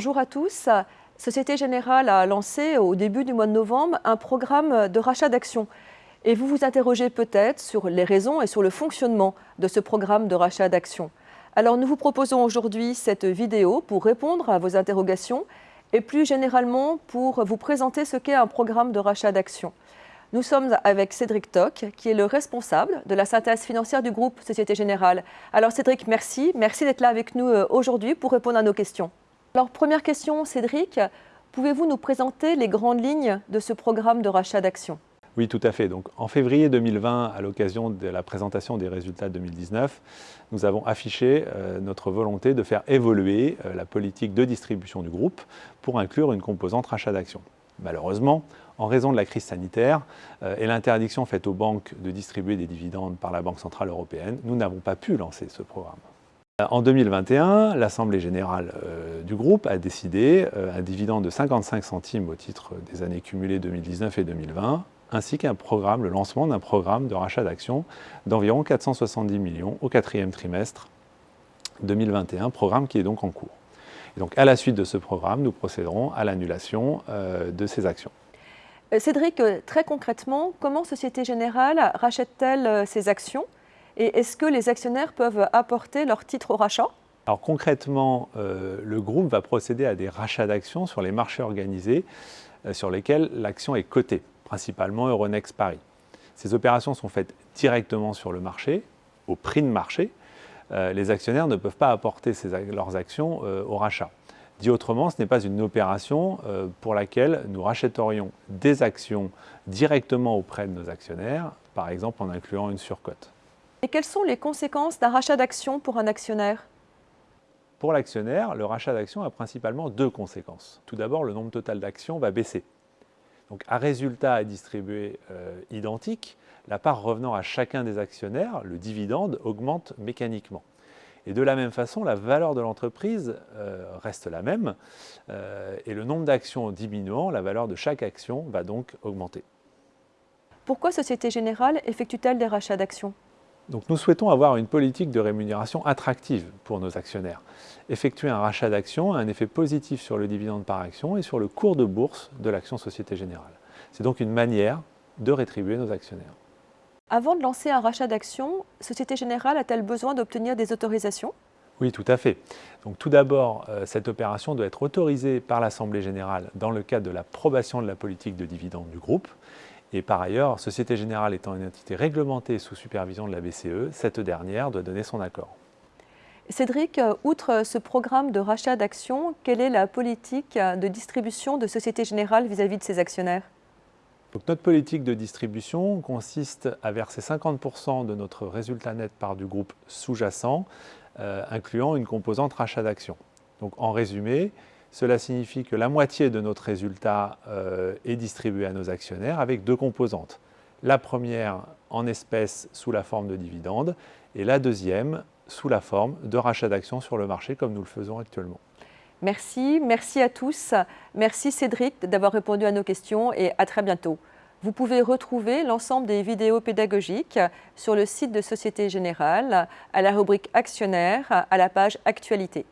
Bonjour à tous. Société Générale a lancé au début du mois de novembre un programme de rachat d'actions. Et vous vous interrogez peut-être sur les raisons et sur le fonctionnement de ce programme de rachat d'actions. Alors nous vous proposons aujourd'hui cette vidéo pour répondre à vos interrogations et plus généralement pour vous présenter ce qu'est un programme de rachat d'actions. Nous sommes avec Cédric Toc, qui est le responsable de la synthèse financière du groupe Société Générale. Alors Cédric, merci. Merci d'être là avec nous euh, aujourd'hui pour répondre à nos questions. Alors première question, Cédric, pouvez-vous nous présenter les grandes lignes de ce programme de rachat d'actions? Oui, tout à fait. En février 2020, à l'occasion de la présentation des résultats 2019, nous avons affiché euh, notre volonté de faire évoluer euh, la politique de distribution du groupe pour inclure une composante rachat d'actions. Malheureusement, en raison de la crise sanitaire euh, et l'interdiction faite aux banques de distribuer des dividendes par la Banque Centrale Européenne, nous n'avons pas pu lancer ce programme. En 2021, l'Assemblée générale du groupe a décidé un dividende de 55 centimes au titre des années cumulées 2019 et 2020 ainsi qu'un programme, le lancement d'un programme de rachat d'actions d'environ 470 millions au quatrième trimestre 2021, programme qui est donc en cours. Et donc à la suite de ce programme, nous procéderons à l'annulation euh, de ces actions. Euh, Cédric, euh, très concrètement, comment Société Générale rachète-t-elle ces actions? Et est-ce que les actionnaires peuvent apporter leur titre au rachat? Alors concrètement, le groupe va procéder à des rachats d'actions sur les marchés organisés sur lesquels l'action est cotée principalement Euronext Paris. Ces opérations sont faites directement sur le marché, au prix de marché. Euh, les actionnaires ne peuvent pas apporter leurs actions euh, au rachat. Dit autrement, ce n'est pas une opération euh, pour laquelle nous rachèterions des actions directement auprès de nos actionnaires, par exemple en incluant une surcote. Et quelles sont les conséquences d'un rachat d'actions pour un actionnaire? Pour l'actionnaire, le rachat d'actions a principalement deux conséquences. Tout d'abord, le nombre total d'actions va baisser. Donc à résultat à distribuer euh, identique, la part revenant à chacun des actionnaires, le dividende, augmente mécaniquement. Et de la même façon, la valeur de l'entreprise euh, reste la même euh, et le nombre d'actions diminuant, la valeur de chaque action va donc augmenter. Pourquoi Société Générale effectue-t-elle des rachats d'actions? Donc nous souhaitons avoir une politique de rémunération attractive pour nos actionnaires. Effectuer un rachat d'actions a un effet positif sur le dividende par action et sur le cours de bourse de l'action Société Générale. C'est donc une manière de rétribuer nos actionnaires. Avant de lancer un rachat d'actions, Société Générale a-t-elle besoin d'obtenir des autorisations? Oui, tout à fait. Donc tout d'abord, euh, cette opération doit être autorisée par l'Assemblée générale dans le cadre de l'approbation de la politique de dividende du groupe. Et par ailleurs, Société Générale étant une entité réglementée sous supervision de la BCE, cette dernière doit donner son accord. Cédric, euh, outre ce programme de rachat d'actions, quelle est la politique de distribution de Société Générale vis-à-vis de ses actionnaires? Notre politique de distribution consiste à verser 50% de notre résultat net par du groupe sous-jacent, euh, incluant une composante rachat d'actions. Donc en résumé, cela signifie que la moitié de notre résultat euh, est distribué à nos actionnaires avec deux composantes. La première en espèces sous la forme de dividendes et la deuxième sous la forme de rachat d'actions sur le marché comme nous le faisons actuellement. Merci, merci à tous. Merci Cédric d'avoir répondu à nos questions et à très bientôt. Vous pouvez retrouver l'ensemble des vidéos pédagogiques sur le site de Société Générale, à la rubrique Actionnaire, à la page Actualité.